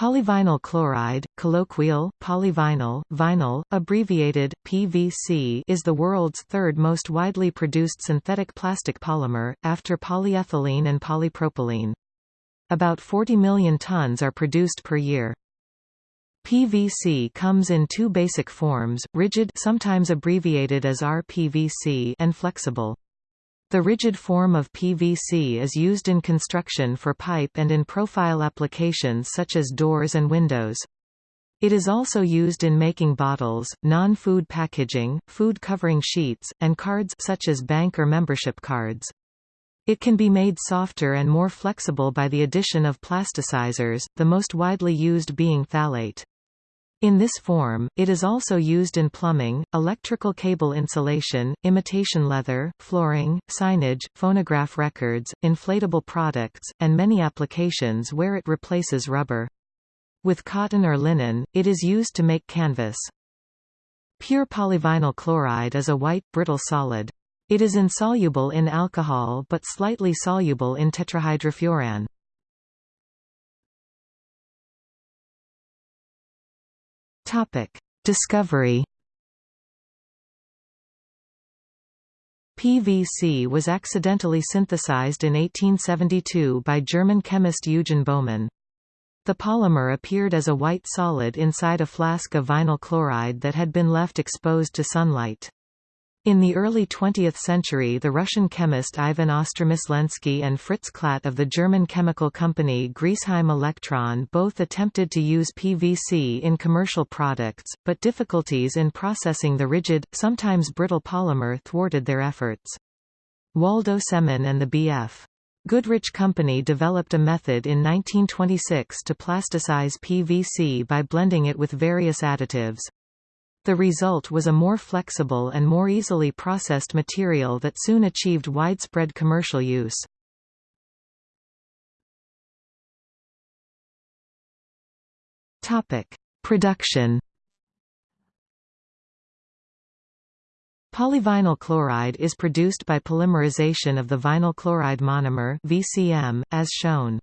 Polyvinyl chloride, colloquial, polyvinyl, vinyl, abbreviated, PVC is the world's third most widely produced synthetic plastic polymer, after polyethylene and polypropylene. About 40 million tons are produced per year. PVC comes in two basic forms, rigid sometimes abbreviated as RPVC and flexible. The rigid form of PVC is used in construction for pipe and in profile applications such as doors and windows. It is also used in making bottles, non-food packaging, food covering sheets, and cards such as bank or membership cards. It can be made softer and more flexible by the addition of plasticizers, the most widely used being phthalate. In this form, it is also used in plumbing, electrical cable insulation, imitation leather, flooring, signage, phonograph records, inflatable products, and many applications where it replaces rubber. With cotton or linen, it is used to make canvas. Pure polyvinyl chloride is a white, brittle solid. It is insoluble in alcohol but slightly soluble in tetrahydrofuran. Topic: Discovery. PVC was accidentally synthesized in 1872 by German chemist Eugen Baumann. The polymer appeared as a white solid inside a flask of vinyl chloride that had been left exposed to sunlight. In the early 20th century the Russian chemist Ivan Ostromyslensky and Fritz Klatt of the German chemical company Griesheim Elektron both attempted to use PVC in commercial products, but difficulties in processing the rigid, sometimes brittle polymer thwarted their efforts. Waldo Semon and the B.F. Goodrich Company developed a method in 1926 to plasticize PVC by blending it with various additives. The result was a more flexible and more easily processed material that soon achieved widespread commercial use. Production Polyvinyl chloride is produced by polymerization of the vinyl chloride monomer VCM, as shown.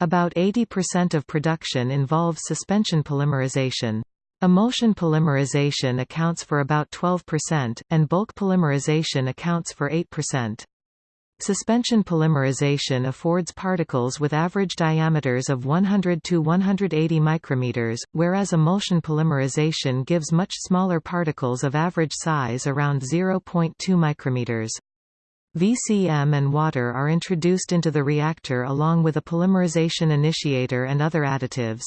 About 80% of production involves suspension polymerization. Emulsion polymerization accounts for about 12%, and bulk polymerization accounts for 8%. Suspension polymerization affords particles with average diameters of 100 to 180 micrometers, whereas emulsion polymerization gives much smaller particles of average size around 0.2 micrometers. VCM and water are introduced into the reactor along with a polymerization initiator and other additives.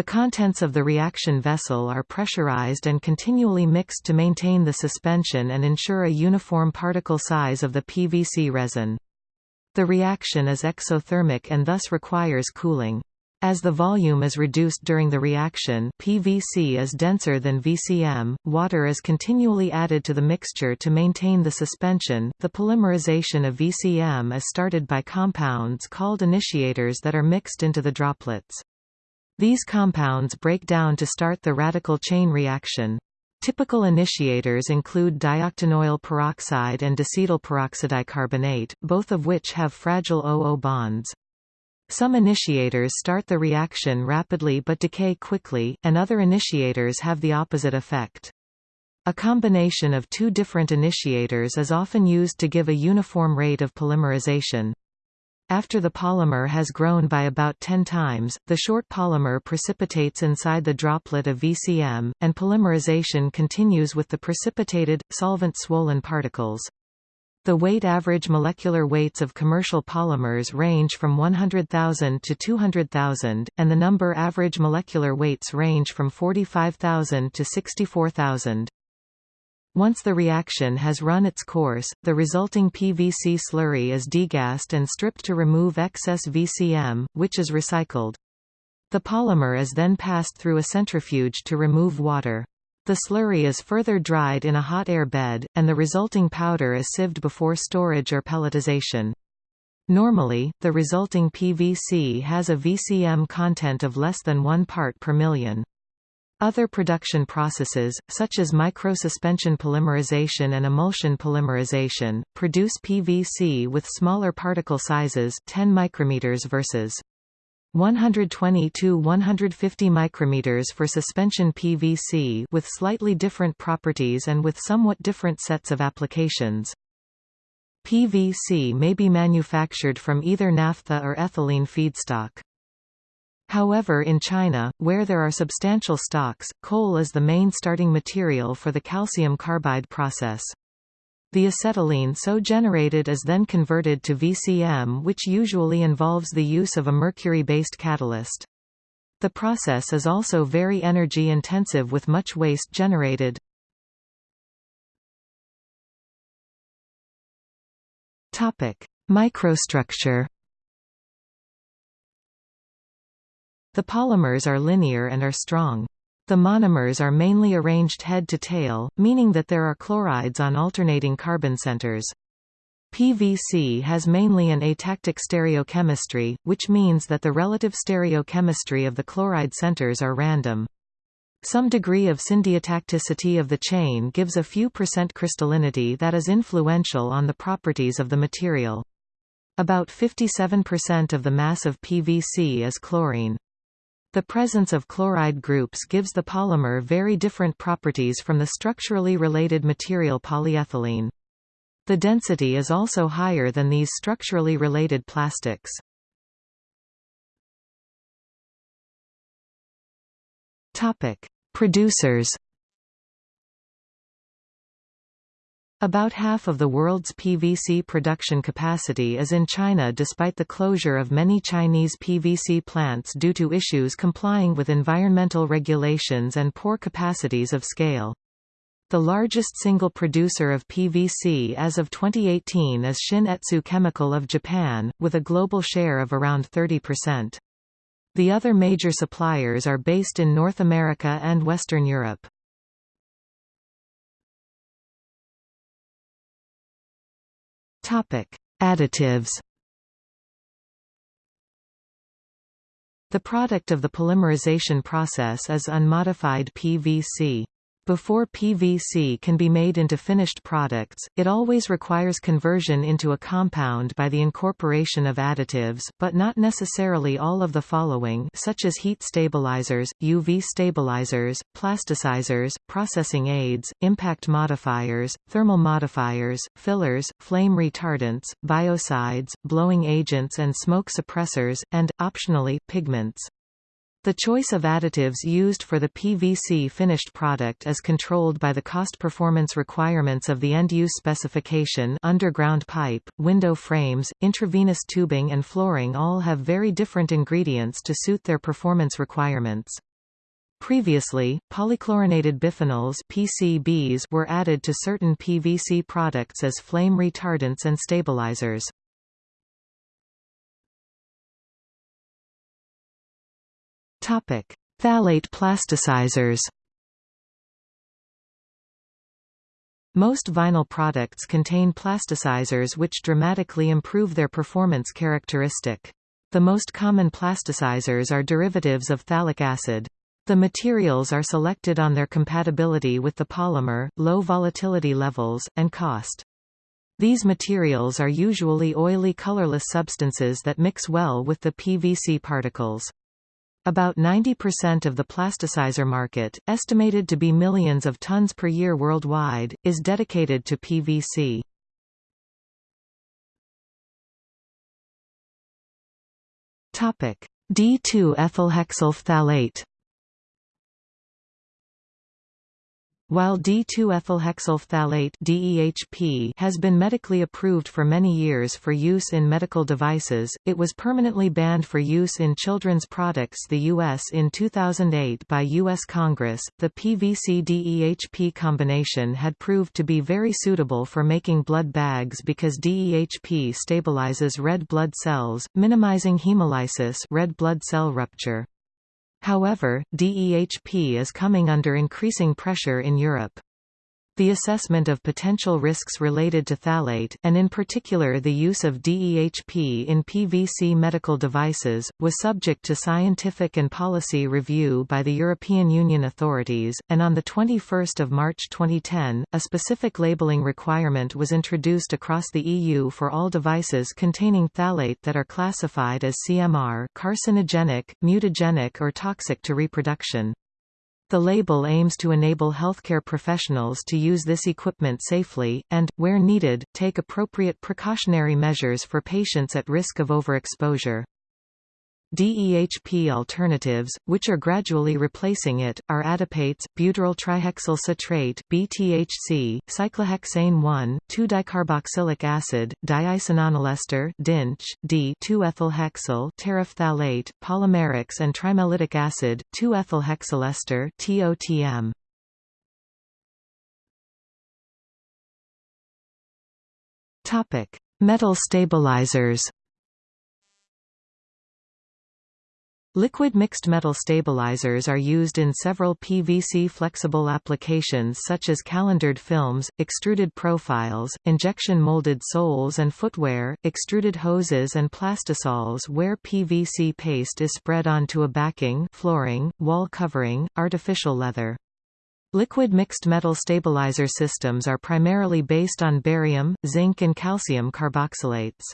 The contents of the reaction vessel are pressurized and continually mixed to maintain the suspension and ensure a uniform particle size of the PVC resin. The reaction is exothermic and thus requires cooling. As the volume is reduced during the reaction PVC is denser than VCM, water is continually added to the mixture to maintain the suspension. The polymerization of VCM is started by compounds called initiators that are mixed into the droplets. These compounds break down to start the radical chain reaction. Typical initiators include dioctanoyl peroxide and dicetyl peroxydicarbonate, both of which have fragile OO bonds. Some initiators start the reaction rapidly but decay quickly, and other initiators have the opposite effect. A combination of two different initiators is often used to give a uniform rate of polymerization. After the polymer has grown by about 10 times, the short polymer precipitates inside the droplet of VCM, and polymerization continues with the precipitated, solvent-swollen particles. The weight average molecular weights of commercial polymers range from 100,000 to 200,000, and the number average molecular weights range from 45,000 to 64,000. Once the reaction has run its course, the resulting PVC slurry is degassed and stripped to remove excess VCM, which is recycled. The polymer is then passed through a centrifuge to remove water. The slurry is further dried in a hot air bed, and the resulting powder is sieved before storage or pelletization. Normally, the resulting PVC has a VCM content of less than 1 part per million. Other production processes, such as microsuspension polymerization and emulsion polymerization, produce PVC with smaller particle sizes 10 micrometers versus 120 to 150 micrometers for suspension PVC with slightly different properties and with somewhat different sets of applications. PVC may be manufactured from either naphtha or ethylene feedstock. However in China, where there are substantial stocks, coal is the main starting material for the calcium carbide process. The acetylene so generated is then converted to VCM which usually involves the use of a mercury-based catalyst. The process is also very energy intensive with much waste generated. Microstructure The polymers are linear and are strong. The monomers are mainly arranged head to tail, meaning that there are chlorides on alternating carbon centers. PVC has mainly an atactic stereochemistry, which means that the relative stereochemistry of the chloride centers are random. Some degree of syndiotacticity of the chain gives a few percent crystallinity that is influential on the properties of the material. About 57% of the mass of PVC is chlorine. The presence of chloride groups gives the polymer very different properties from the structurally related material polyethylene. The density is also higher than these structurally related plastics. Producers About half of the world's PVC production capacity is in China despite the closure of many Chinese PVC plants due to issues complying with environmental regulations and poor capacities of scale. The largest single producer of PVC as of 2018 is Shin-Etsu Chemical of Japan, with a global share of around 30%. The other major suppliers are based in North America and Western Europe. Topic: Additives. The product of the polymerization process is unmodified PVC. Before PVC can be made into finished products, it always requires conversion into a compound by the incorporation of additives, but not necessarily all of the following such as heat stabilizers, UV stabilizers, plasticizers, processing aids, impact modifiers, thermal modifiers, fillers, flame retardants, biocides, blowing agents and smoke suppressors, and, optionally, pigments. The choice of additives used for the PVC finished product is controlled by the cost-performance requirements of the end-use specification underground pipe, window frames, intravenous tubing and flooring all have very different ingredients to suit their performance requirements. Previously, polychlorinated biphenyls PCBs were added to certain PVC products as flame retardants and stabilizers. Topic: Phthalate plasticizers. Most vinyl products contain plasticizers which dramatically improve their performance characteristic. The most common plasticizers are derivatives of phthalic acid. The materials are selected on their compatibility with the polymer, low volatility levels, and cost. These materials are usually oily colorless substances that mix well with the PVC particles. About 90% of the plasticizer market, estimated to be millions of tons per year worldwide, is dedicated to PVC. Di-2-ethylhexyl While Di-2-ethylhexyl phthalate DEHP has been medically approved for many years for use in medical devices, it was permanently banned for use in children's products the US in 2008 by US Congress. The PVC DEHP combination had proved to be very suitable for making blood bags because DEHP stabilizes red blood cells, minimizing hemolysis, red blood cell rupture. However, DEHP is coming under increasing pressure in Europe. The assessment of potential risks related to phthalate, and in particular the use of DEHP in PVC medical devices, was subject to scientific and policy review by the European Union authorities, and on 21 March 2010, a specific labeling requirement was introduced across the EU for all devices containing phthalate that are classified as CMR carcinogenic, mutagenic or toxic to reproduction. The label aims to enable healthcare professionals to use this equipment safely, and, where needed, take appropriate precautionary measures for patients at risk of overexposure. DEHP alternatives, which are gradually replacing it, are adipates, butyryl trihexyl citrate (BTHC), cyclohexane one, two dicarboxylic acid, diisononylester (DINCH), Di-2-ethylhexyl terephthalate, polymerics and trimellitic acid, 2-ethylhexylester (TOTM). Metal stabilizers. Liquid mixed metal stabilizers are used in several PVC flexible applications such as calendered films, extruded profiles, injection molded soles and footwear, extruded hoses and plastisols where PVC paste is spread onto a backing flooring, wall covering, artificial leather. Liquid mixed metal stabilizer systems are primarily based on barium, zinc and calcium carboxylates.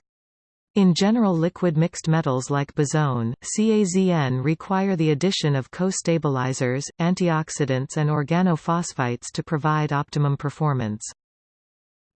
In general liquid mixed metals like BaZn, CAZN require the addition of co-stabilizers, antioxidants and organophosphites to provide optimum performance.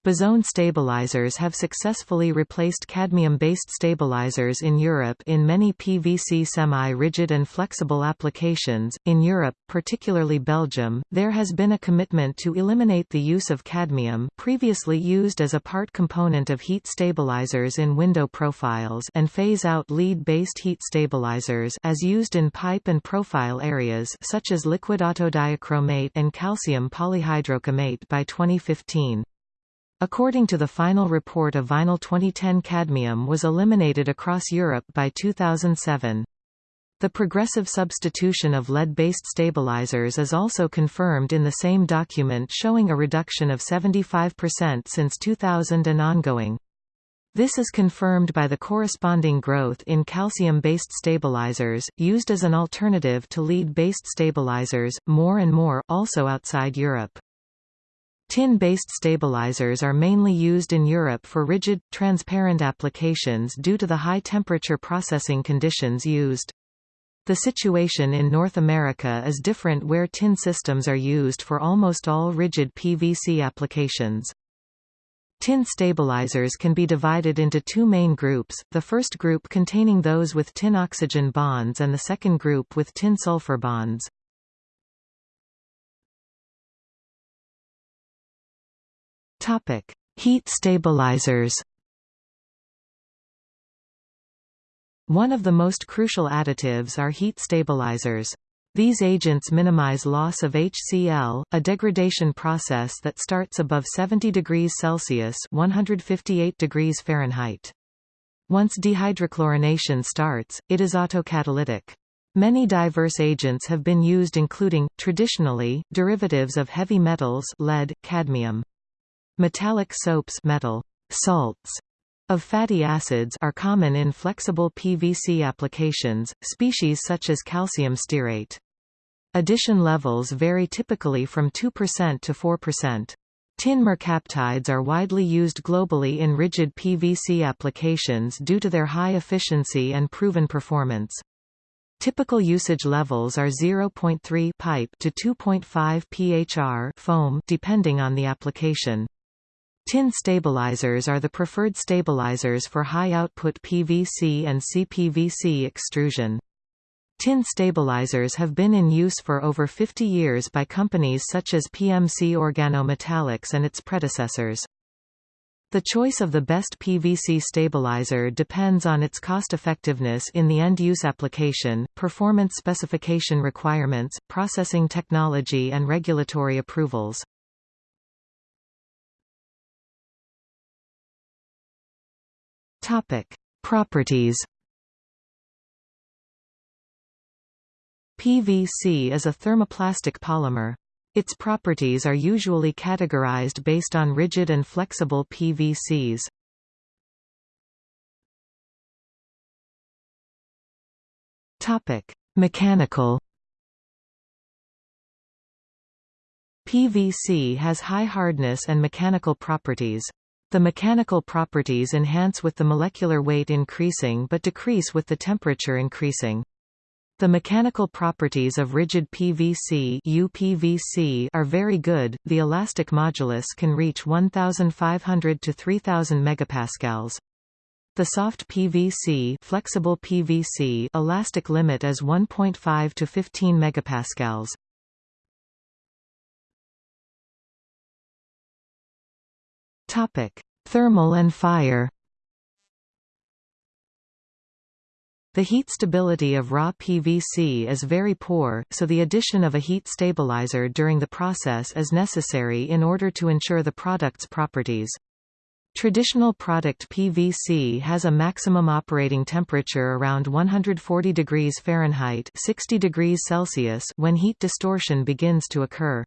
BaZn stabilizers have successfully replaced cadmium-based stabilizers in Europe in many PVC semi-rigid and flexible applications. In Europe, particularly Belgium, there has been a commitment to eliminate the use of cadmium, previously used as a part component of heat stabilizers in window profiles, and phase out lead-based heat stabilizers as used in pipe and profile areas such as liquid autodiachromate and calcium polyhydrochromate by 2015. According to the final report of Vinyl 2010 cadmium was eliminated across Europe by 2007. The progressive substitution of lead-based stabilizers is also confirmed in the same document showing a reduction of 75% since 2000 and ongoing. This is confirmed by the corresponding growth in calcium-based stabilizers, used as an alternative to lead-based stabilizers, more and more, also outside Europe. Tin-based stabilizers are mainly used in Europe for rigid, transparent applications due to the high temperature processing conditions used. The situation in North America is different where tin systems are used for almost all rigid PVC applications. Tin stabilizers can be divided into two main groups, the first group containing those with tin-oxygen bonds and the second group with tin-sulfur bonds. Topic: Heat stabilizers. One of the most crucial additives are heat stabilizers. These agents minimize loss of HCl, a degradation process that starts above 70 degrees Celsius (158 degrees Fahrenheit). Once dehydrochlorination starts, it is autocatalytic. Many diverse agents have been used including, traditionally, derivatives of heavy metals lead, cadmium. Metallic soaps metal salts of fatty acids are common in flexible PVC applications, species such as calcium stearate. Addition levels vary typically from 2% to 4%. Tin mercaptides are widely used globally in rigid PVC applications due to their high efficiency and proven performance. Typical usage levels are 0.3 pipe to 2.5 pHr foam depending on the application. Tin stabilizers are the preferred stabilizers for high-output PVC and CPVC extrusion. Tin stabilizers have been in use for over 50 years by companies such as PMC Organometallics and its predecessors. The choice of the best PVC stabilizer depends on its cost-effectiveness in the end-use application, performance specification requirements, processing technology and regulatory approvals. Topic: Properties. PVC is a thermoplastic polymer. Its properties are usually categorized based on rigid and flexible PVCs. Topic: Mechanical PVC has high hardness and mechanical properties. The mechanical properties enhance with the molecular weight increasing but decrease with the temperature increasing. The mechanical properties of rigid PVC UPVC are very good. The elastic modulus can reach 1500 to 3000 megapascals. The soft PVC, flexible PVC elastic limit is 1.5 to 15 megapascals. Topic: Thermal and fire. The heat stability of raw PVC is very poor, so the addition of a heat stabilizer during the process is necessary in order to ensure the product's properties. Traditional product PVC has a maximum operating temperature around 140 degrees Fahrenheit 60 degrees Celsius when heat distortion begins to occur.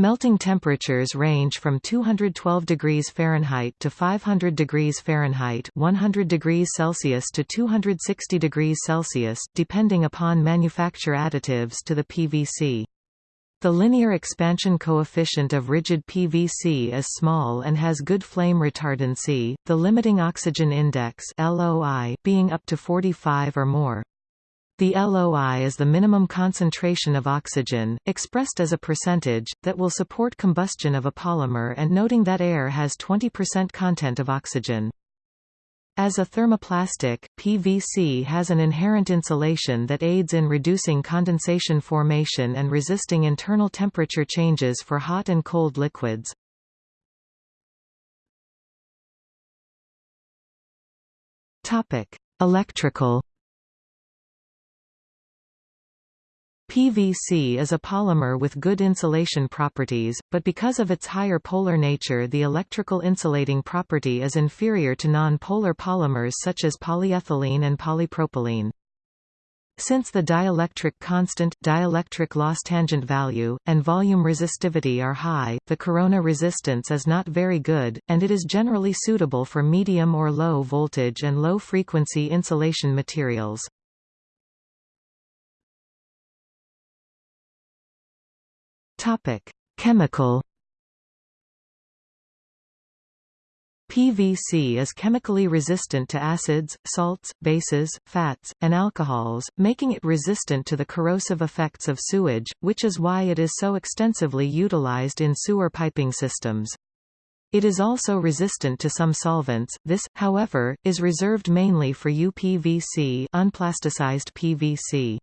Melting temperatures range from 212 degrees Fahrenheit to 500 degrees Fahrenheit 100 degrees Celsius to 260 degrees Celsius, depending upon manufacture additives to the PVC. The linear expansion coefficient of rigid PVC is small and has good flame retardancy, the limiting oxygen index LOI being up to 45 or more. The LOI is the minimum concentration of oxygen, expressed as a percentage, that will support combustion of a polymer and noting that air has 20% content of oxygen. As a thermoplastic, PVC has an inherent insulation that aids in reducing condensation formation and resisting internal temperature changes for hot and cold liquids. Electrical PVC is a polymer with good insulation properties, but because of its higher polar nature the electrical insulating property is inferior to non-polar polymers such as polyethylene and polypropylene. Since the dielectric constant, dielectric loss tangent value, and volume resistivity are high, the corona resistance is not very good, and it is generally suitable for medium or low voltage and low frequency insulation materials. Topic: Chemical PVC is chemically resistant to acids, salts, bases, fats, and alcohols, making it resistant to the corrosive effects of sewage, which is why it is so extensively utilized in sewer piping systems. It is also resistant to some solvents. This, however, is reserved mainly for UPVC, unplasticized PVC.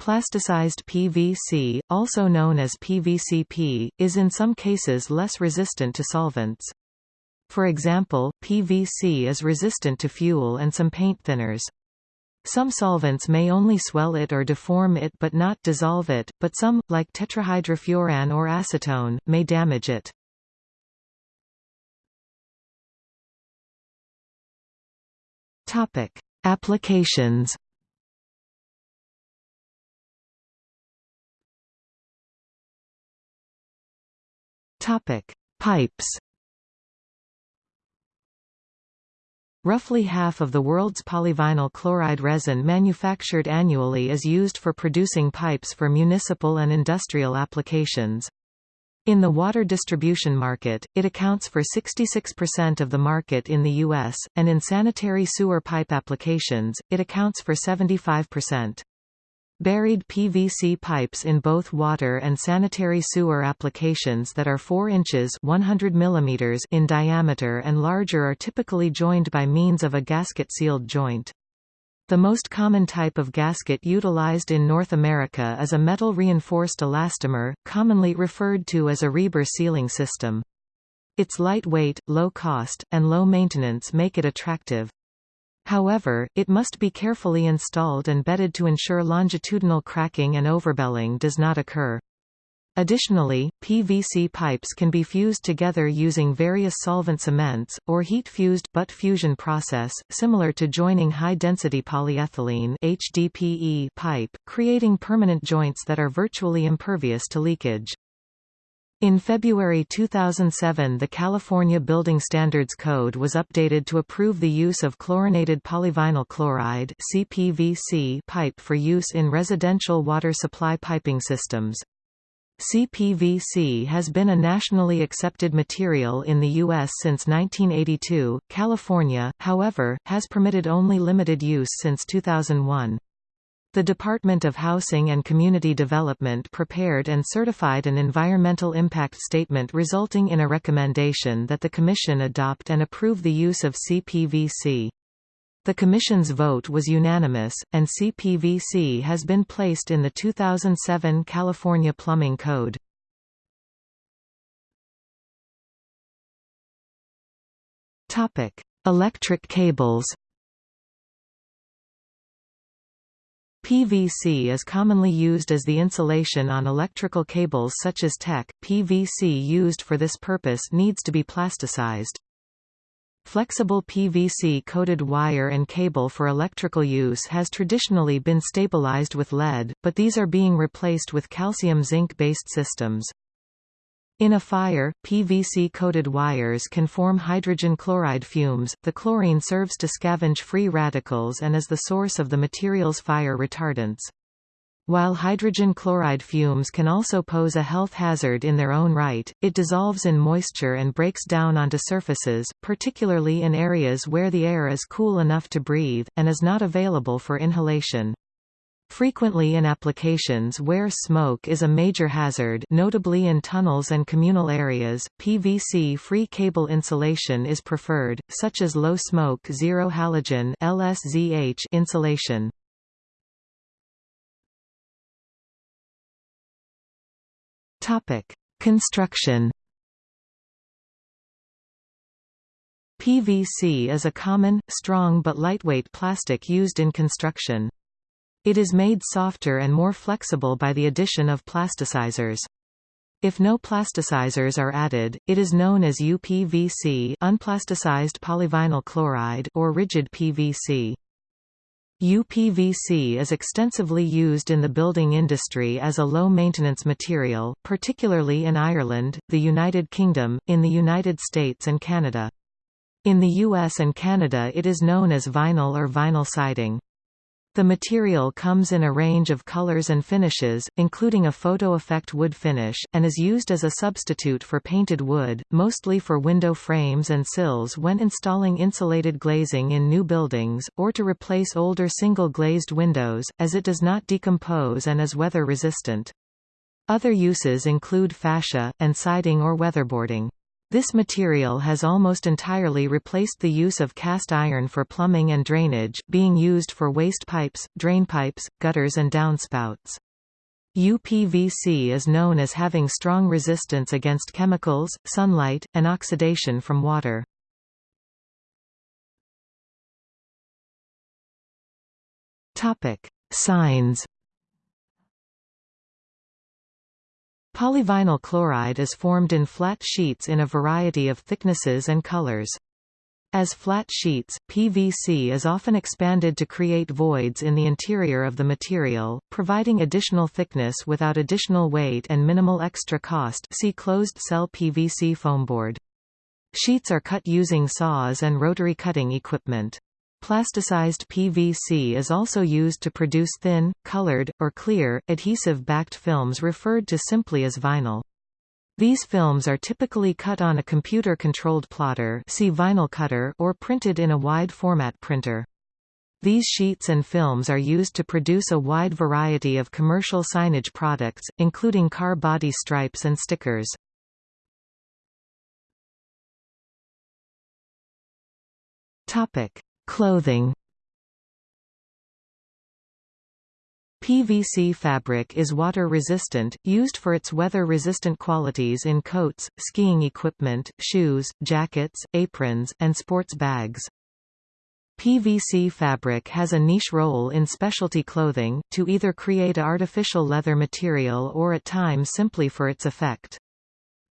Plasticized PVC, also known as PVCP, is in some cases less resistant to solvents. For example, PVC is resistant to fuel and some paint thinners. Some solvents may only swell it or deform it but not dissolve it, but some, like tetrahydrofuran or acetone, may damage it. Applications Topic: Pipes. Roughly half of the world's polyvinyl chloride resin manufactured annually is used for producing pipes for municipal and industrial applications. In the water distribution market, it accounts for 66% of the market in the U.S., and in sanitary sewer pipe applications, it accounts for 75%. Buried PVC pipes in both water and sanitary sewer applications that are 4 inches 100 mm in diameter and larger are typically joined by means of a gasket-sealed joint. The most common type of gasket utilized in North America is a metal-reinforced elastomer, commonly referred to as a Rieber sealing system. Its lightweight, low cost, and low maintenance make it attractive. However, it must be carefully installed and bedded to ensure longitudinal cracking and overbelling does not occur. Additionally, PVC pipes can be fused together using various solvent cements, or heat-fused butt fusion process, similar to joining high-density polyethylene HDPE pipe, creating permanent joints that are virtually impervious to leakage. In February 2007 the California Building Standards Code was updated to approve the use of chlorinated polyvinyl chloride CPVC pipe for use in residential water supply piping systems. CPVC has been a nationally accepted material in the U.S. since 1982. California, however, has permitted only limited use since 2001. The Department of Housing and Community Development prepared and certified an environmental impact statement resulting in a recommendation that the Commission adopt and approve the use of CPVC. The Commission's vote was unanimous, and CPVC has been placed in the 2007 California Plumbing Code. Electric cables PVC is commonly used as the insulation on electrical cables such as TEC. PVC used for this purpose needs to be plasticized. Flexible PVC-coated wire and cable for electrical use has traditionally been stabilized with lead, but these are being replaced with calcium-zinc-based systems. In a fire, PVC-coated wires can form hydrogen chloride fumes. The chlorine serves to scavenge free radicals and is the source of the material's fire retardants. While hydrogen chloride fumes can also pose a health hazard in their own right, it dissolves in moisture and breaks down onto surfaces, particularly in areas where the air is cool enough to breathe, and is not available for inhalation. Frequently in applications where smoke is a major hazard notably in tunnels and communal areas, PVC-free cable insulation is preferred, such as low-smoke zero-halogen insulation. Construction PVC is a common, strong but lightweight plastic used in construction. It is made softer and more flexible by the addition of plasticizers. If no plasticizers are added, it is known as UPVC unplasticized polyvinyl chloride or rigid PVC. UPVC is extensively used in the building industry as a low-maintenance material, particularly in Ireland, the United Kingdom, in the United States and Canada. In the US and Canada it is known as vinyl or vinyl siding. The material comes in a range of colors and finishes, including a photo effect wood finish, and is used as a substitute for painted wood, mostly for window frames and sills when installing insulated glazing in new buildings, or to replace older single-glazed windows, as it does not decompose and is weather-resistant. Other uses include fascia, and siding or weatherboarding. This material has almost entirely replaced the use of cast iron for plumbing and drainage, being used for waste pipes, drain pipes, gutters and downspouts. UPVC is known as having strong resistance against chemicals, sunlight, and oxidation from water. Signs Polyvinyl chloride is formed in flat sheets in a variety of thicknesses and colors. As flat sheets, PVC is often expanded to create voids in the interior of the material, providing additional thickness without additional weight and minimal extra cost see closed-cell PVC foamboard. Sheets are cut using saws and rotary cutting equipment. Plasticized PVC is also used to produce thin, colored, or clear, adhesive-backed films referred to simply as vinyl. These films are typically cut on a computer-controlled plotter see vinyl cutter or printed in a wide-format printer. These sheets and films are used to produce a wide variety of commercial signage products, including car body stripes and stickers. Topic: Clothing PVC fabric is water-resistant, used for its weather-resistant qualities in coats, skiing equipment, shoes, jackets, aprons, and sports bags. PVC fabric has a niche role in specialty clothing, to either create artificial leather material or at times simply for its effect.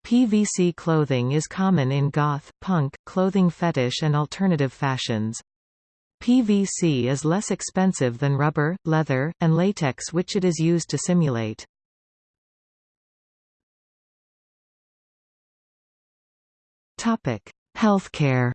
PVC clothing is common in goth, punk, clothing fetish and alternative fashions. PVC is less expensive than rubber, leather, and latex which it is used to simulate. Topic: Healthcare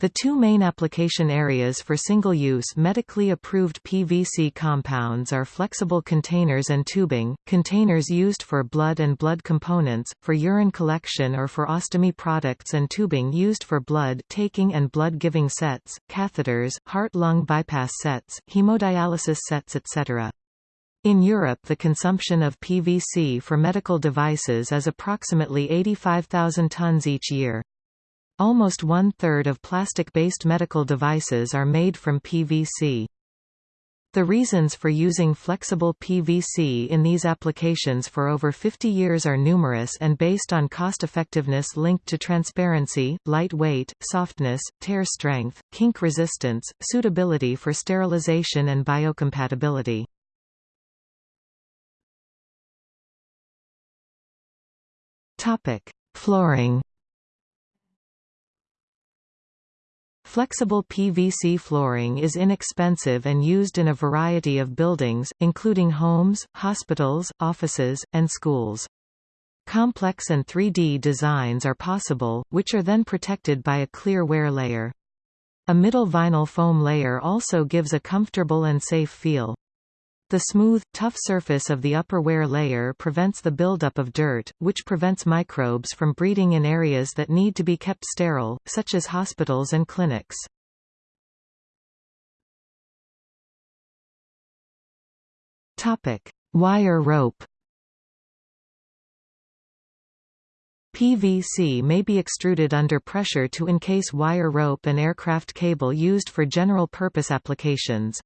The two main application areas for single-use medically approved PVC compounds are flexible containers and tubing, containers used for blood and blood components, for urine collection or for ostomy products and tubing used for blood taking and blood-giving sets, catheters, heart-lung bypass sets, hemodialysis sets etc. In Europe the consumption of PVC for medical devices is approximately 85,000 tons each year. Almost one-third of plastic-based medical devices are made from PVC. The reasons for using flexible PVC in these applications for over 50 years are numerous and based on cost-effectiveness linked to transparency, light weight, softness, tear strength, kink resistance, suitability for sterilization and biocompatibility. Topic: Flooring Flexible PVC flooring is inexpensive and used in a variety of buildings, including homes, hospitals, offices, and schools. Complex and 3D designs are possible, which are then protected by a clear wear layer. A middle vinyl foam layer also gives a comfortable and safe feel. The smooth, tough surface of the upper wear layer prevents the buildup of dirt, which prevents microbes from breeding in areas that need to be kept sterile, such as hospitals and clinics. Wire rope PVC may be extruded under pressure to encase wire rope and aircraft cable used for general-purpose applications.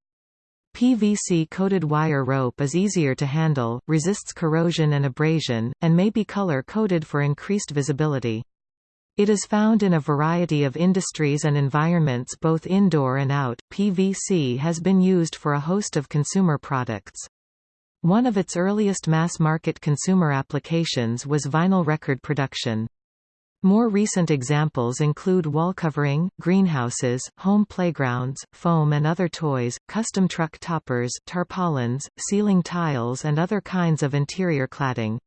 PVC-coated wire rope is easier to handle, resists corrosion and abrasion, and may be color-coded for increased visibility. It is found in a variety of industries and environments both indoor and out. PVC has been used for a host of consumer products. One of its earliest mass-market consumer applications was vinyl record production. More recent examples include wall covering, greenhouses, home playgrounds, foam and other toys, custom truck toppers, tarpaulins, ceiling tiles and other kinds of interior cladding.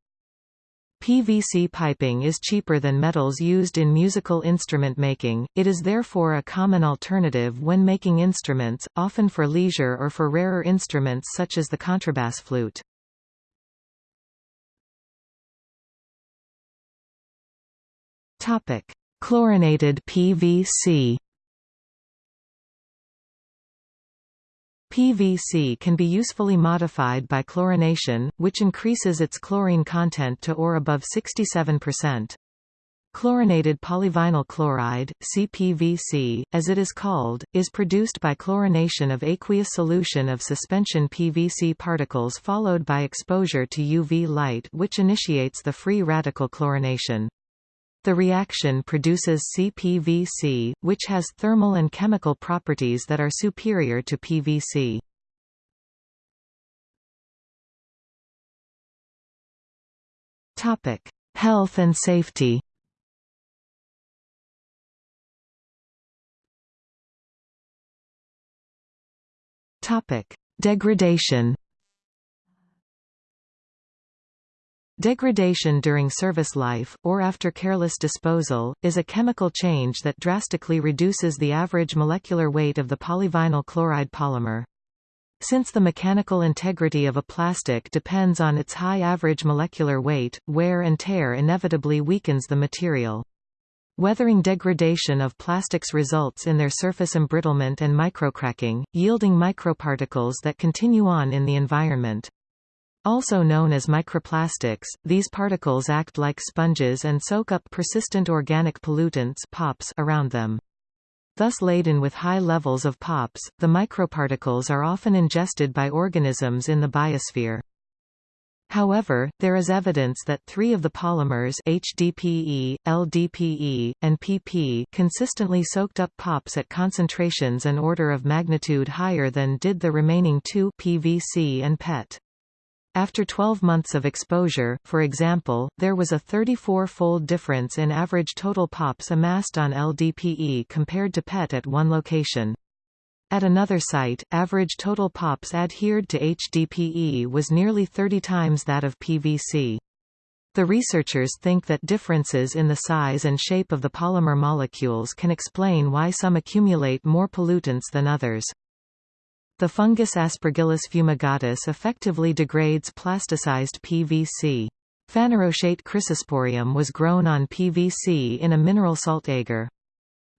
PVC piping is cheaper than metals used in musical instrument making, it is therefore a common alternative when making instruments, often for leisure or for rarer instruments such as the contrabass flute. Topic: Chlorinated PVC. PVC can be usefully modified by chlorination, which increases its chlorine content to or above 67%. Chlorinated polyvinyl chloride, CPVC, as it is called, is produced by chlorination of aqueous solution of suspension PVC particles followed by exposure to UV light which initiates the free radical chlorination. The reaction produces CPVC, which has thermal and chemical properties that are superior to PVC. Topic: Health and safety. Topic: Degradation. Degradation during service life, or after careless disposal, is a chemical change that drastically reduces the average molecular weight of the polyvinyl chloride polymer. Since the mechanical integrity of a plastic depends on its high average molecular weight, wear and tear inevitably weakens the material. Weathering degradation of plastics results in their surface embrittlement and microcracking, yielding microparticles that continue on in the environment. Also known as microplastics, these particles act like sponges and soak up persistent organic pollutants POPs around them. Thus laden with high levels of POPs, the microparticles are often ingested by organisms in the biosphere. However, there is evidence that three of the polymers HDPE, LDPE, and PP consistently soaked up POPs at concentrations an order of magnitude higher than did the remaining two PVC and PET. After 12 months of exposure, for example, there was a 34-fold difference in average total POPs amassed on LDPE compared to PET at one location. At another site, average total POPs adhered to HDPE was nearly 30 times that of PVC. The researchers think that differences in the size and shape of the polymer molecules can explain why some accumulate more pollutants than others. The fungus Aspergillus fumigatus effectively degrades plasticized PVC. Phanerochaete chrysosporium was grown on PVC in a mineral salt agar.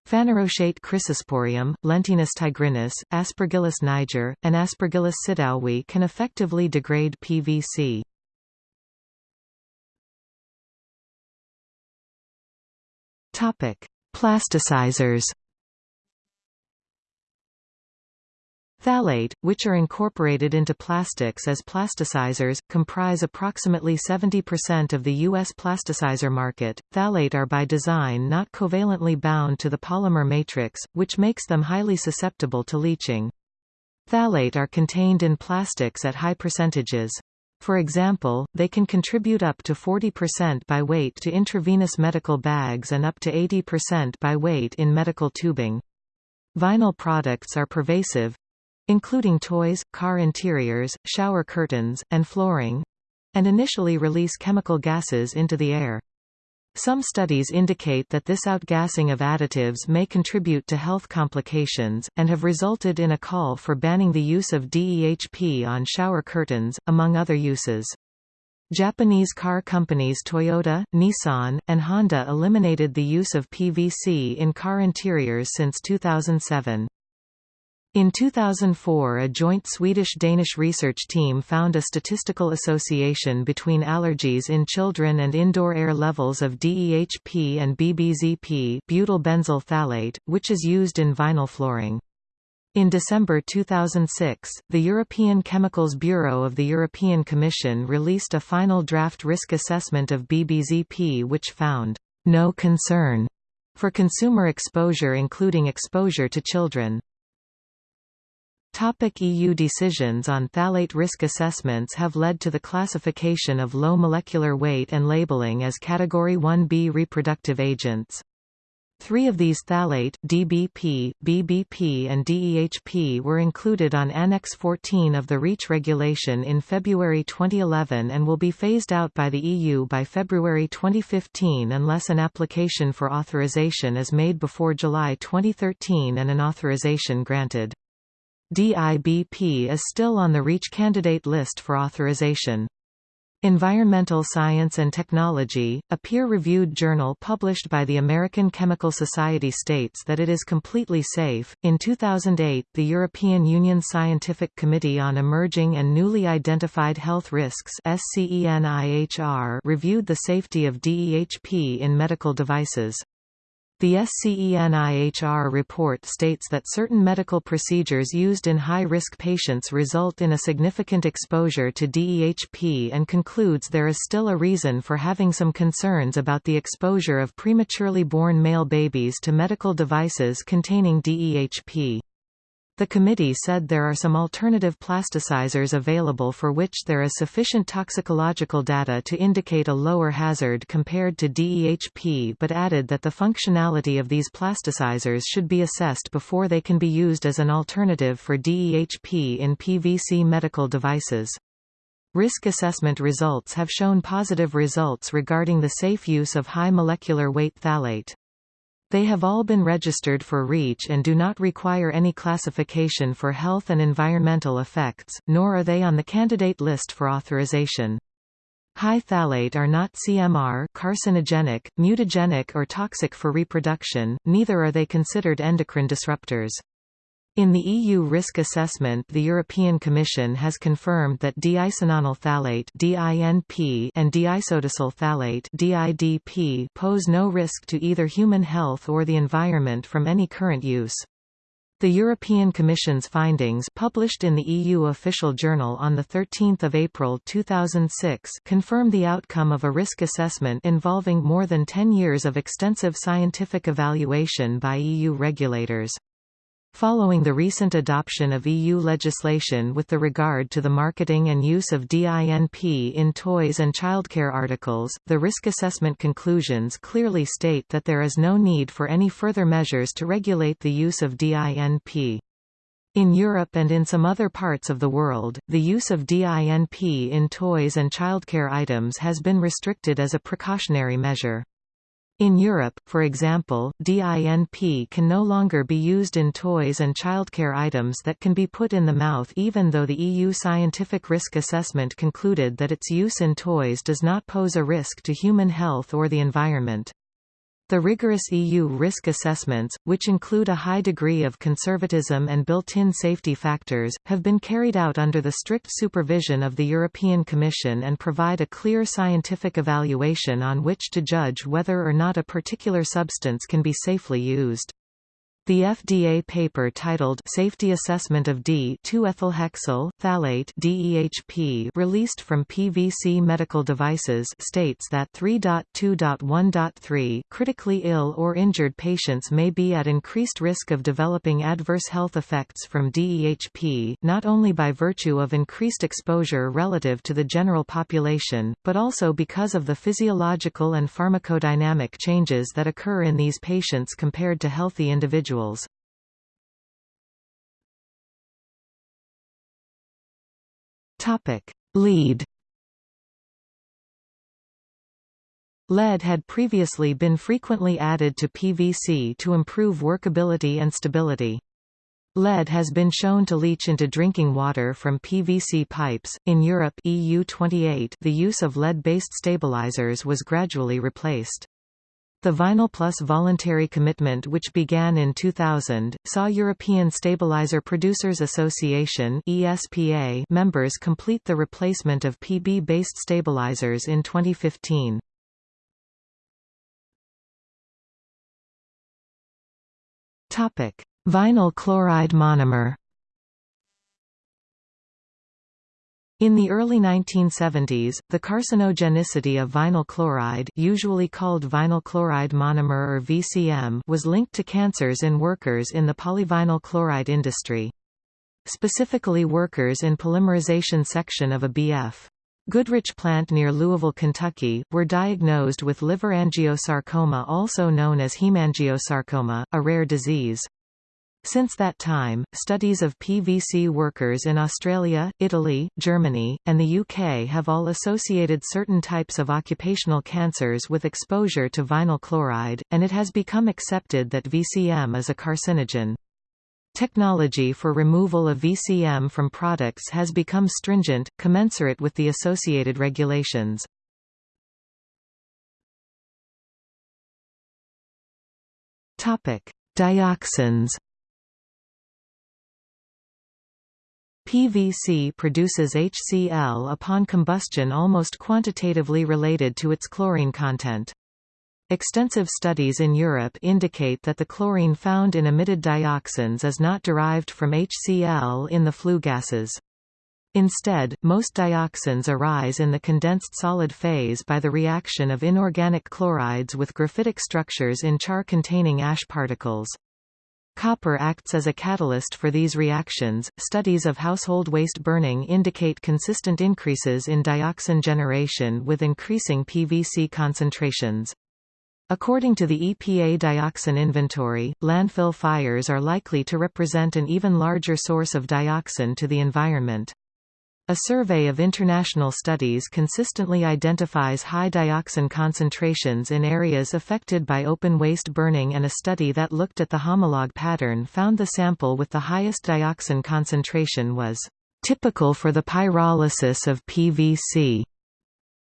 Phanerochaete chrysosporium, Lentinus tigrinus, Aspergillus niger, and Aspergillus sydowii can effectively degrade PVC. Plasticizers Phthalate, which are incorporated into plastics as plasticizers, comprise approximately 70% of the U.S. plasticizer market. Phthalate are by design not covalently bound to the polymer matrix, which makes them highly susceptible to leaching. Phthalate are contained in plastics at high percentages. For example, they can contribute up to 40% by weight to intravenous medical bags and up to 80% by weight in medical tubing. Vinyl products are pervasive, including toys, car interiors, shower curtains, and flooring and initially release chemical gases into the air. Some studies indicate that this outgassing of additives may contribute to health complications, and have resulted in a call for banning the use of DEHP on shower curtains, among other uses. Japanese car companies Toyota, Nissan, and Honda eliminated the use of PVC in car interiors since 2007. In 2004 a joint Swedish-Danish research team found a statistical association between allergies in children and indoor air levels of DEHP and BBZP butyl phthalate, which is used in vinyl flooring. In December 2006, the European Chemicals Bureau of the European Commission released a final draft risk assessment of BBZP which found no concern for consumer exposure including exposure to children. Topic EU decisions on phthalate risk assessments have led to the classification of low molecular weight and labeling as Category 1b reproductive agents. Three of these phthalate DBP, BBP and DEHP were included on Annex 14 of the REACH regulation in February 2011 and will be phased out by the EU by February 2015 unless an application for authorization is made before July 2013 and an authorization granted. DIBP is still on the REACH candidate list for authorization. Environmental Science and Technology, a peer-reviewed journal published by the American Chemical Society states that it is completely safe. In 2008, the European Union Scientific Committee on Emerging and Newly Identified Health Risks (SCENIHR) reviewed the safety of DEHP in medical devices. The SCENIHR report states that certain medical procedures used in high-risk patients result in a significant exposure to DEHP and concludes there is still a reason for having some concerns about the exposure of prematurely born male babies to medical devices containing DEHP. The committee said there are some alternative plasticizers available for which there is sufficient toxicological data to indicate a lower hazard compared to DEHP but added that the functionality of these plasticizers should be assessed before they can be used as an alternative for DEHP in PVC medical devices. Risk assessment results have shown positive results regarding the safe use of high molecular weight phthalate. They have all been registered for REACH and do not require any classification for health and environmental effects, nor are they on the candidate list for authorization. High phthalate are not CMR carcinogenic, mutagenic or toxic for reproduction, neither are they considered endocrine disruptors. In the EU risk assessment the European Commission has confirmed that diisononyl phthalate and diisodecyl phthalate pose no risk to either human health or the environment from any current use. The European Commission's findings published in the EU Official Journal on 13 April 2006 confirm the outcome of a risk assessment involving more than 10 years of extensive scientific evaluation by EU regulators. Following the recent adoption of EU legislation with the regard to the marketing and use of DINP in toys and childcare articles, the risk assessment conclusions clearly state that there is no need for any further measures to regulate the use of DINP. In Europe and in some other parts of the world, the use of DINP in toys and childcare items has been restricted as a precautionary measure. In Europe, for example, DINP can no longer be used in toys and childcare items that can be put in the mouth even though the EU scientific risk assessment concluded that its use in toys does not pose a risk to human health or the environment. The rigorous EU risk assessments, which include a high degree of conservatism and built-in safety factors, have been carried out under the strict supervision of the European Commission and provide a clear scientific evaluation on which to judge whether or not a particular substance can be safely used. The FDA paper titled Safety Assessment of Di-2-ethylhexyl phthalate DEHP released from PVC Medical Devices states that 3.2.1.3 critically ill or injured patients may be at increased risk of developing adverse health effects from DEHP, not only by virtue of increased exposure relative to the general population, but also because of the physiological and pharmacodynamic changes that occur in these patients compared to healthy individuals Topic: Lead. Lead had previously been frequently added to PVC to improve workability and stability. Lead has been shown to leach into drinking water from PVC pipes. In Europe EU 28, the use of lead-based stabilizers was gradually replaced. The Vinyl Plus voluntary commitment which began in 2000, saw European Stabilizer Producers Association ESPA members complete the replacement of PB-based stabilizers in 2015. Vinyl chloride monomer In the early 1970s, the carcinogenicity of vinyl chloride usually called vinyl chloride monomer or VCM was linked to cancers in workers in the polyvinyl chloride industry. Specifically workers in polymerization section of a BF. Goodrich plant near Louisville, Kentucky, were diagnosed with liver angiosarcoma also known as hemangiosarcoma, a rare disease. Since that time, studies of PVC workers in Australia, Italy, Germany, and the UK have all associated certain types of occupational cancers with exposure to vinyl chloride, and it has become accepted that VCM is a carcinogen. Technology for removal of VCM from products has become stringent, commensurate with the associated regulations. Dioxins PVC produces HCl upon combustion almost quantitatively related to its chlorine content. Extensive studies in Europe indicate that the chlorine found in emitted dioxins is not derived from HCl in the flue gases. Instead, most dioxins arise in the condensed solid phase by the reaction of inorganic chlorides with graphitic structures in char-containing ash particles. Copper acts as a catalyst for these reactions. Studies of household waste burning indicate consistent increases in dioxin generation with increasing PVC concentrations. According to the EPA dioxin inventory, landfill fires are likely to represent an even larger source of dioxin to the environment. A survey of international studies consistently identifies high dioxin concentrations in areas affected by open waste burning and a study that looked at the homologue pattern found the sample with the highest dioxin concentration was typical for the pyrolysis of PVC.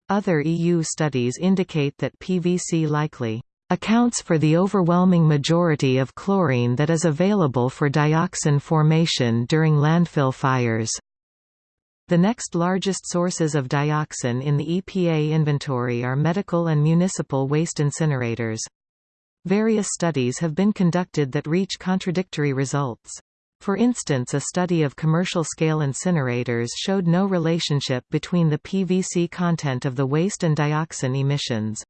Other EU studies indicate that PVC likely accounts for the overwhelming majority of chlorine that is available for dioxin formation during landfill fires. The next largest sources of dioxin in the EPA inventory are medical and municipal waste incinerators. Various studies have been conducted that reach contradictory results. For instance a study of commercial-scale incinerators showed no relationship between the PVC content of the waste and dioxin emissions.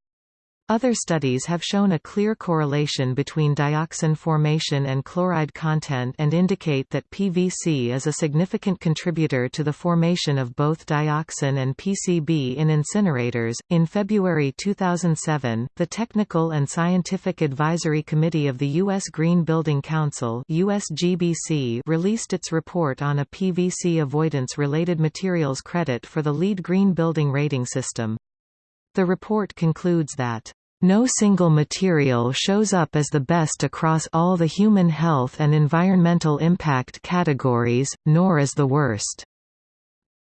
Other studies have shown a clear correlation between dioxin formation and chloride content and indicate that PVC is a significant contributor to the formation of both dioxin and PCB in incinerators. In February 2007, the Technical and Scientific Advisory Committee of the U.S. Green Building Council USGBC released its report on a PVC avoidance related materials credit for the LEED Green Building Rating System. The report concludes that no single material shows up as the best across all the human health and environmental impact categories, nor as the worst.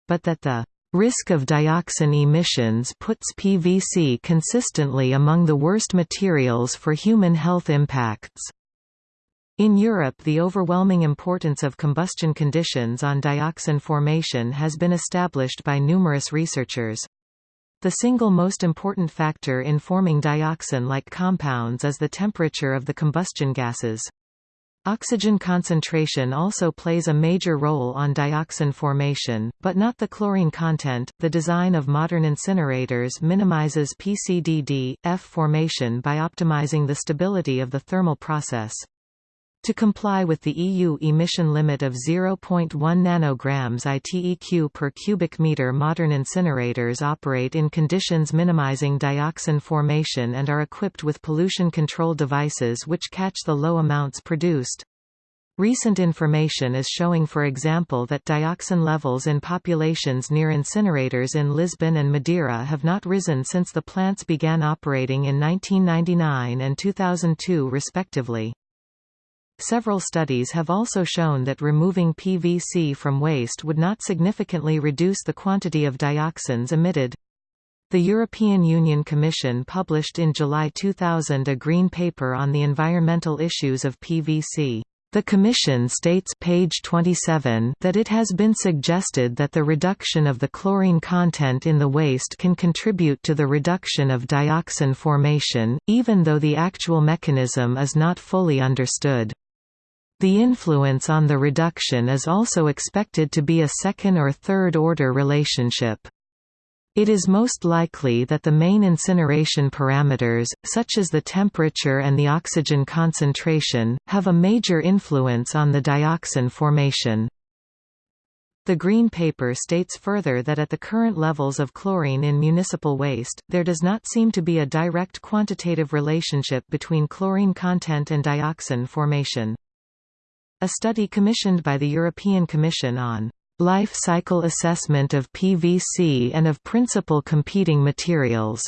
But that the risk of dioxin emissions puts PVC consistently among the worst materials for human health impacts. In Europe the overwhelming importance of combustion conditions on dioxin formation has been established by numerous researchers. The single most important factor in forming dioxin-like compounds is the temperature of the combustion gases. Oxygen concentration also plays a major role on dioxin formation, but not the chlorine content. The design of modern incinerators minimizes PCDD, F formation by optimizing the stability of the thermal process. To comply with the EU emission limit of 0.1 nanograms ITEQ per cubic meter modern incinerators operate in conditions minimizing dioxin formation and are equipped with pollution control devices which catch the low amounts produced. Recent information is showing for example that dioxin levels in populations near incinerators in Lisbon and Madeira have not risen since the plants began operating in 1999 and 2002 respectively. Several studies have also shown that removing PVC from waste would not significantly reduce the quantity of dioxins emitted. The European Union Commission published in July 2000 a green paper on the environmental issues of PVC. The Commission states page 27 that it has been suggested that the reduction of the chlorine content in the waste can contribute to the reduction of dioxin formation, even though the actual mechanism is not fully understood. The influence on the reduction is also expected to be a second or third order relationship. It is most likely that the main incineration parameters, such as the temperature and the oxygen concentration, have a major influence on the dioxin formation. The Green Paper states further that at the current levels of chlorine in municipal waste, there does not seem to be a direct quantitative relationship between chlorine content and dioxin formation. A study commissioned by the European Commission on life cycle assessment of PVC and of principal competing materials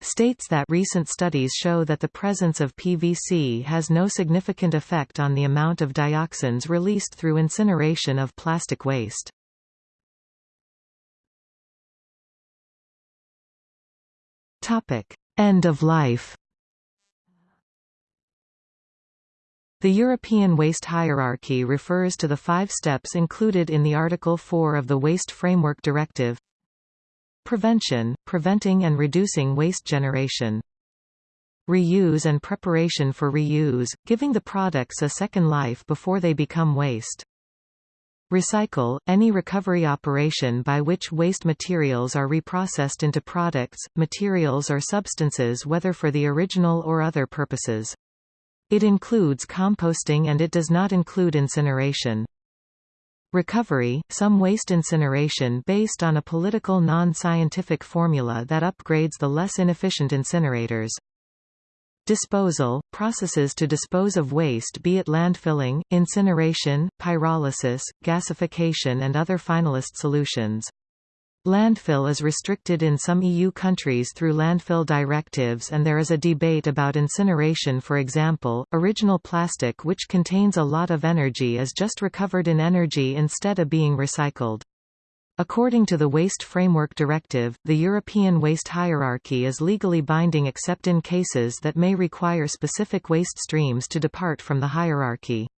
states that recent studies show that the presence of PVC has no significant effect on the amount of dioxins released through incineration of plastic waste. End of life The European waste hierarchy refers to the five steps included in the Article 4 of the Waste Framework Directive. Prevention – preventing and reducing waste generation. Reuse and preparation for reuse, giving the products a second life before they become waste. Recycle – any recovery operation by which waste materials are reprocessed into products, materials or substances whether for the original or other purposes. It includes composting and it does not include incineration. Recovery – some waste incineration based on a political non-scientific formula that upgrades the less inefficient incinerators. Disposal – processes to dispose of waste be it landfilling, incineration, pyrolysis, gasification and other finalist solutions. Landfill is restricted in some EU countries through landfill directives and there is a debate about incineration for example, original plastic which contains a lot of energy is just recovered in energy instead of being recycled. According to the Waste Framework Directive, the European waste hierarchy is legally binding except in cases that may require specific waste streams to depart from the hierarchy.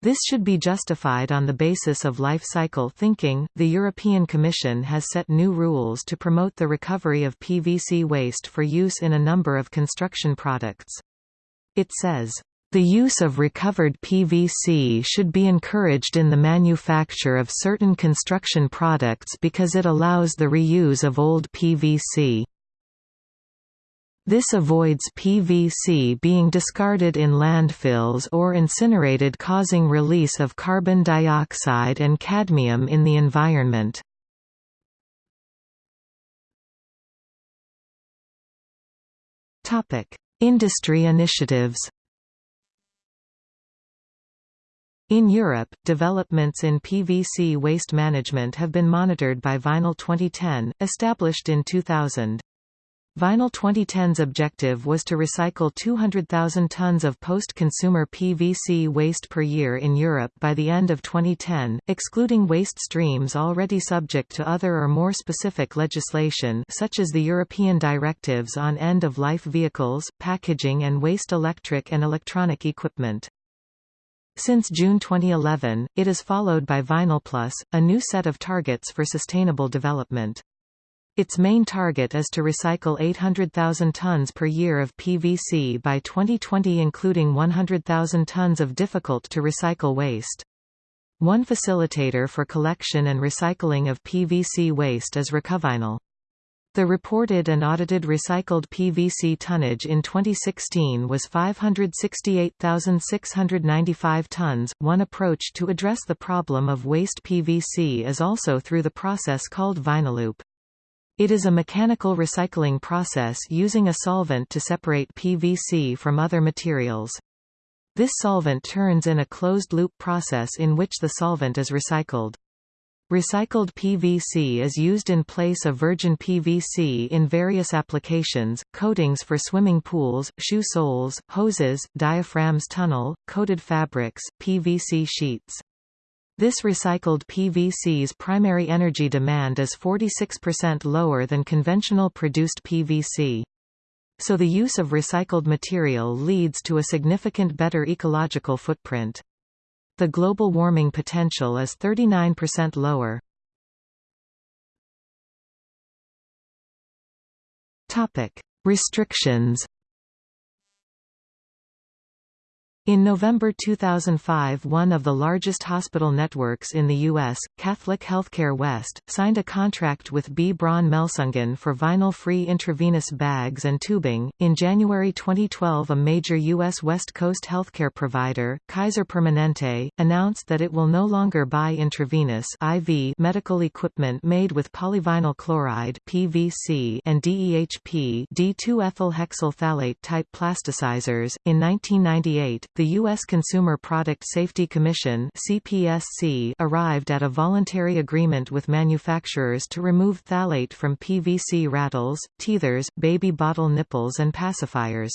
This should be justified on the basis of life cycle thinking. The European Commission has set new rules to promote the recovery of PVC waste for use in a number of construction products. It says, the use of recovered PVC should be encouraged in the manufacture of certain construction products because it allows the reuse of old PVC. This avoids PVC being discarded in landfills or incinerated causing release of carbon dioxide and cadmium in the environment. Industry initiatives In Europe, developments in PVC waste management have been monitored by Vinyl 2010, established in 2000. Vinyl 2010's objective was to recycle 200,000 tons of post-consumer PVC waste per year in Europe by the end of 2010, excluding waste streams already subject to other or more specific legislation such as the European directives on end-of-life vehicles, packaging and waste electric and electronic equipment. Since June 2011, it is followed by Vinyl Plus, a new set of targets for sustainable development. Its main target is to recycle 800,000 tons per year of PVC by 2020 including 100,000 tons of difficult-to-recycle waste. One facilitator for collection and recycling of PVC waste is Recovinyl. The reported and audited recycled PVC tonnage in 2016 was 568,695 tons. One approach to address the problem of waste PVC is also through the process called Vinyloop. It is a mechanical recycling process using a solvent to separate PVC from other materials. This solvent turns in a closed-loop process in which the solvent is recycled. Recycled PVC is used in place of virgin PVC in various applications, coatings for swimming pools, shoe soles, hoses, diaphragms tunnel, coated fabrics, PVC sheets. This recycled PVC's primary energy demand is 46% lower than conventional produced PVC. So the use of recycled material leads to a significant better ecological footprint. The global warming potential is 39% lower. Topic: Restrictions In November 2005 one of the largest hospital networks in the U.S., Catholic Healthcare West, signed a contract with B. Braun Melsungen for vinyl-free intravenous bags and tubing. In January 2012 a major U.S. West Coast healthcare provider, Kaiser Permanente, announced that it will no longer buy intravenous IV medical equipment made with polyvinyl chloride PVC and DEHP Di-2-ethylhexyl phthalate type plasticizers. In 1998, the U.S. Consumer Product Safety Commission CPSC arrived at a voluntary agreement with manufacturers to remove phthalate from PVC rattles, teethers, baby bottle nipples and pacifiers.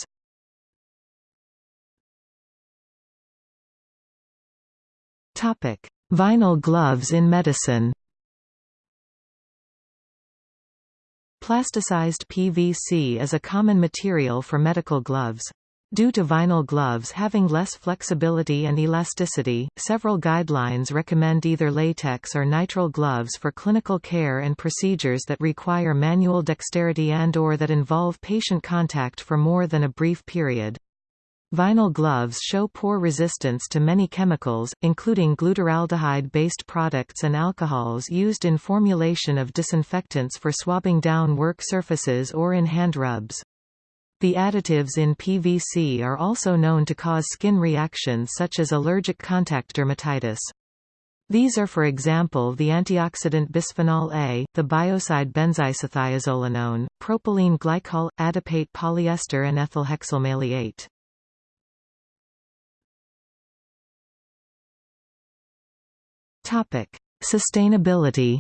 Vinyl gloves in medicine Plasticized PVC is a common material for medical gloves. Due to vinyl gloves having less flexibility and elasticity, several guidelines recommend either latex or nitrile gloves for clinical care and procedures that require manual dexterity and or that involve patient contact for more than a brief period. Vinyl gloves show poor resistance to many chemicals, including glutaraldehyde-based products and alcohols used in formulation of disinfectants for swabbing down work surfaces or in hand rubs. The additives in PVC are also known to cause skin reactions such as allergic contact dermatitis. These are for example the antioxidant bisphenol A, the biocide benzisothiazolinone, propylene glycol, adipate polyester and ethylhexyl maleate. Sustainability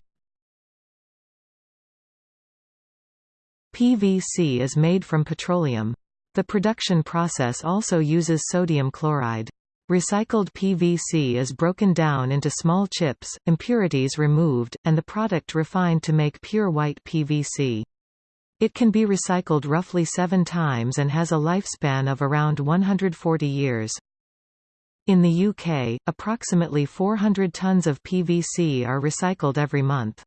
PVC is made from petroleum. The production process also uses sodium chloride. Recycled PVC is broken down into small chips, impurities removed, and the product refined to make pure white PVC. It can be recycled roughly seven times and has a lifespan of around 140 years. In the UK, approximately 400 tons of PVC are recycled every month.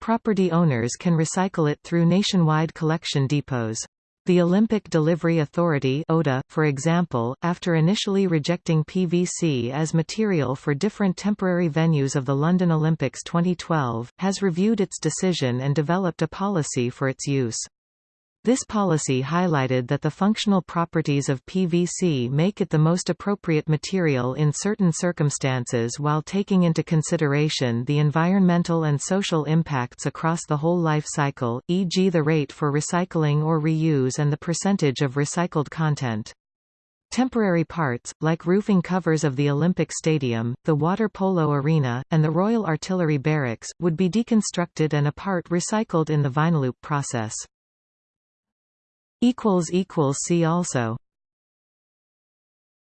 Property owners can recycle it through nationwide collection depots. The Olympic Delivery Authority ODA, for example, after initially rejecting PVC as material for different temporary venues of the London Olympics 2012, has reviewed its decision and developed a policy for its use. This policy highlighted that the functional properties of PVC make it the most appropriate material in certain circumstances while taking into consideration the environmental and social impacts across the whole life cycle, e.g. the rate for recycling or reuse and the percentage of recycled content. Temporary parts, like roofing covers of the Olympic Stadium, the water polo arena, and the Royal Artillery Barracks, would be deconstructed and a part recycled in the Vinyloop process. See also